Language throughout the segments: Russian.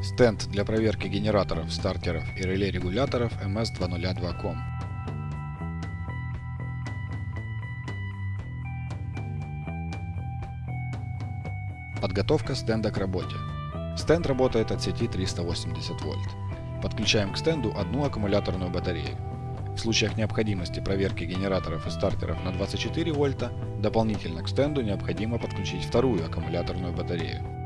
Стенд для проверки генераторов, стартеров и реле регуляторов MS202.com. Подготовка стенда к работе. Стенд работает от сети 380 вольт. Подключаем к стенду одну аккумуляторную батарею. В случаях необходимости проверки генераторов и стартеров на 24 вольта, дополнительно к стенду необходимо подключить вторую аккумуляторную батарею.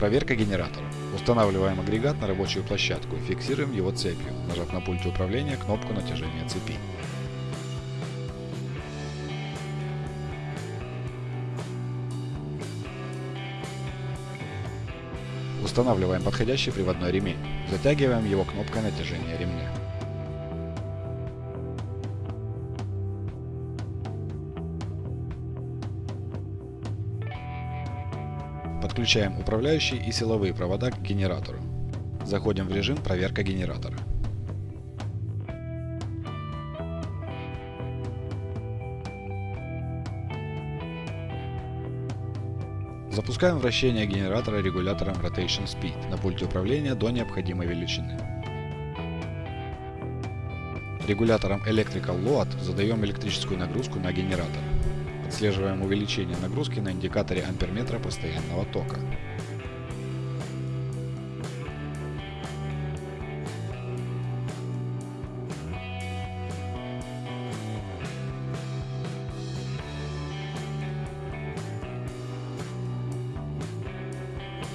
Проверка генератора. Устанавливаем агрегат на рабочую площадку и фиксируем его цепью, нажав на пульте управления кнопку натяжения цепи. Устанавливаем подходящий приводной ремень. Затягиваем его кнопкой натяжения ремня. Подключаем управляющие и силовые провода к генератору. Заходим в режим «Проверка генератора». Запускаем вращение генератора регулятором Rotation Speed на пульте управления до необходимой величины. Регулятором Electrical Load задаем электрическую нагрузку на генератор. Отслеживаем увеличение нагрузки на индикаторе амперметра постоянного тока.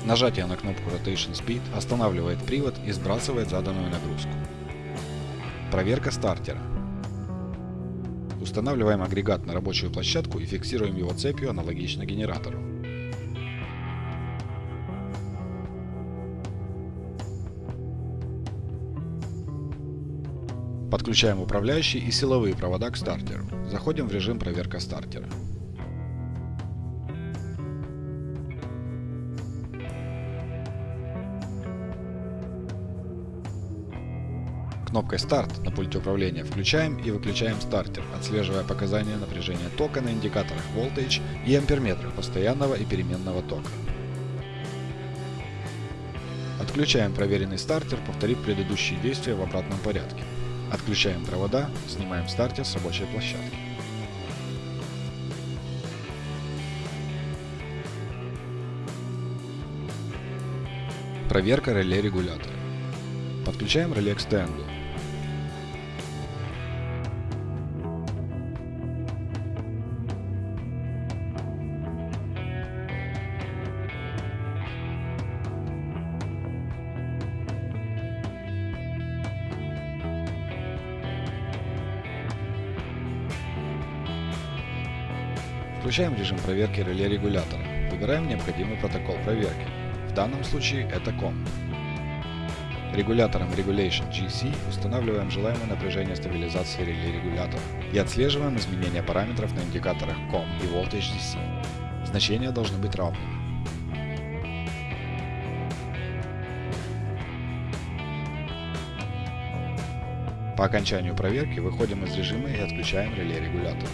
Нажатие на кнопку Rotation Speed останавливает привод и сбрасывает заданную нагрузку. Проверка стартера. Устанавливаем агрегат на рабочую площадку и фиксируем его цепью аналогично генератору. Подключаем управляющие и силовые провода к стартеру. Заходим в режим проверка стартера. Кнопкой «Старт» на пульте управления включаем и выключаем стартер, отслеживая показания напряжения тока на индикаторах Voltage и амперметрах постоянного и переменного тока. Отключаем проверенный стартер, повторив предыдущие действия в обратном порядке. Отключаем провода, снимаем стартер с рабочей площадки. Проверка реле регулятора. Подключаем реле к стенду. Включаем режим проверки реле регулятора. Выбираем необходимый протокол проверки. В данном случае это COM. Регулятором Regulation GC устанавливаем желаемое напряжение стабилизации реле регулятора и отслеживаем изменения параметров на индикаторах COM и Voltage DC. Значения должны быть равными. По окончанию проверки выходим из режима и отключаем реле регулятора.